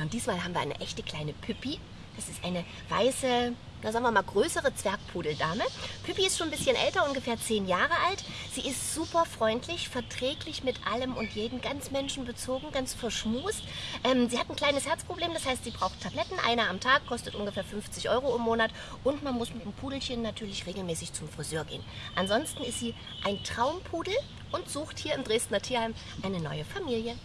Ja, und diesmal haben wir eine echte kleine Püppi. Das ist eine weiße, na sagen wir mal größere Zwergpudeldame. Püppi ist schon ein bisschen älter, ungefähr zehn Jahre alt. Sie ist super freundlich, verträglich mit allem und jedem, ganz menschenbezogen, ganz verschmust. Ähm, sie hat ein kleines Herzproblem, das heißt, sie braucht Tabletten, eine am Tag, kostet ungefähr 50 Euro im Monat und man muss mit dem Pudelchen natürlich regelmäßig zum Friseur gehen. Ansonsten ist sie ein Traumpudel und sucht hier im Dresdner Tierheim eine neue Familie.